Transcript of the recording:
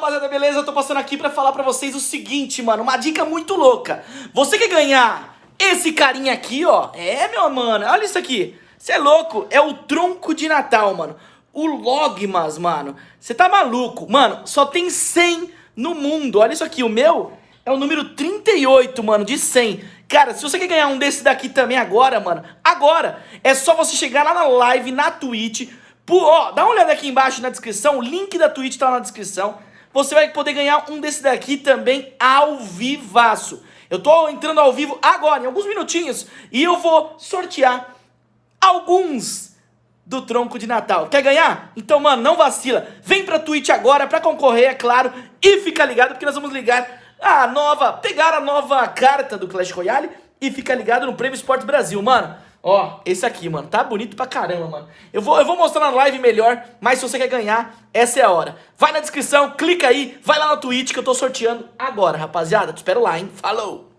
rapaziada, beleza? Eu tô passando aqui pra falar pra vocês o seguinte, mano, uma dica muito louca. Você quer ganhar esse carinha aqui, ó? É, meu mano, olha isso aqui. Você é louco, é o tronco de Natal, mano. O Logmas, mano. Você tá maluco? Mano, só tem 100 no mundo. Olha isso aqui, o meu é o número 38, mano, de 100. Cara, se você quer ganhar um desse daqui também agora, mano, agora, é só você chegar lá na live, na Twitch, por, ó, dá uma olhada aqui embaixo na descrição, o link da Twitch tá na descrição. Você vai poder ganhar um desse daqui também ao vivaço. Eu tô entrando ao vivo agora, em alguns minutinhos, e eu vou sortear alguns do tronco de Natal. Quer ganhar? Então, mano, não vacila. Vem pra Twitch agora pra concorrer, é claro, e fica ligado porque nós vamos ligar a nova, pegar a nova carta do Clash Royale e fica ligado no Prêmio Esporte Brasil, mano. Ó, esse aqui, mano, tá bonito pra caramba, mano. Eu vou, eu vou mostrar na live melhor, mas se você quer ganhar, essa é a hora. Vai na descrição, clica aí, vai lá na Twitch que eu tô sorteando agora, rapaziada. Te espero lá, hein? Falou!